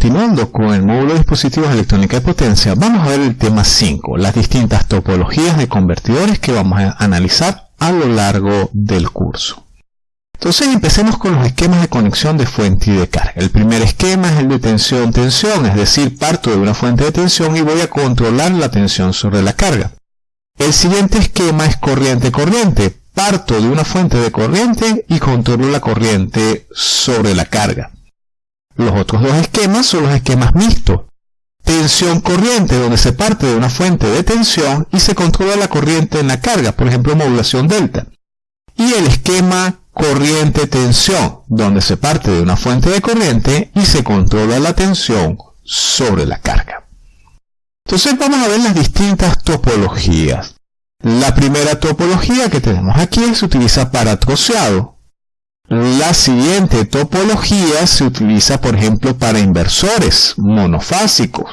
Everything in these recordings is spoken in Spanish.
continuando con el módulo de dispositivos electrónica de potencia, vamos a ver el tema 5, las distintas topologías de convertidores que vamos a analizar a lo largo del curso. Entonces empecemos con los esquemas de conexión de fuente y de carga. El primer esquema es el de tensión-tensión, es decir, parto de una fuente de tensión y voy a controlar la tensión sobre la carga. El siguiente esquema es corriente-corriente, parto de una fuente de corriente y controlo la corriente sobre la carga. Los otros dos esquemas son los esquemas mixtos. Tensión corriente, donde se parte de una fuente de tensión y se controla la corriente en la carga, por ejemplo modulación delta. Y el esquema corriente-tensión, donde se parte de una fuente de corriente y se controla la tensión sobre la carga. Entonces vamos a ver las distintas topologías. La primera topología que tenemos aquí se utiliza para troceado, la siguiente topología se utiliza, por ejemplo, para inversores monofásicos.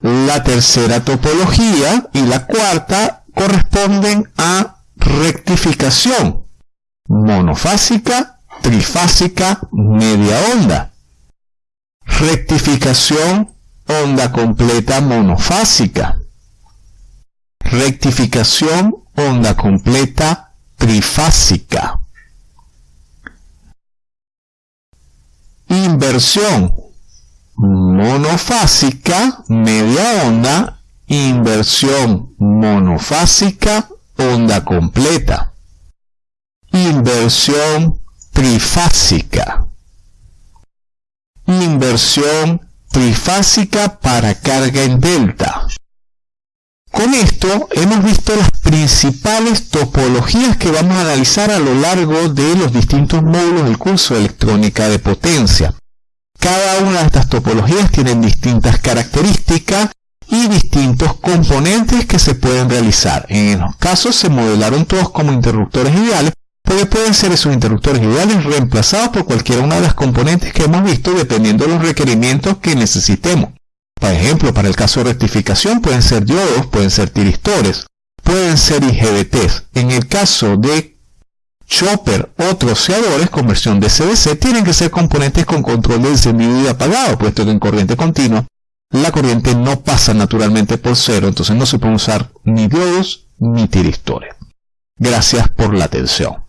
La tercera topología y la cuarta corresponden a rectificación monofásica, trifásica, media onda. Rectificación onda completa monofásica. Rectificación onda completa trifásica. Inversión monofásica, media onda, inversión monofásica, onda completa. Inversión trifásica. Inversión trifásica para carga en delta. Con esto hemos visto las principales topologías que vamos a analizar a lo largo de los distintos módulos del curso de electrónica de potencia. Cada una de estas topologías tienen distintas características y distintos componentes que se pueden realizar. En los casos se modelaron todos como interruptores ideales, porque pueden ser esos interruptores ideales reemplazados por cualquiera una de las componentes que hemos visto dependiendo de los requerimientos que necesitemos. Por ejemplo, para el caso de rectificación pueden ser diodos, pueden ser tiristores, pueden ser IGBTs. En el caso de chopper o troceadores, conversión de CDC, tienen que ser componentes con control de encendido y apagado, puesto que en corriente continua la corriente no pasa naturalmente por cero, entonces no se pueden usar ni diodos ni tiristores. Gracias por la atención.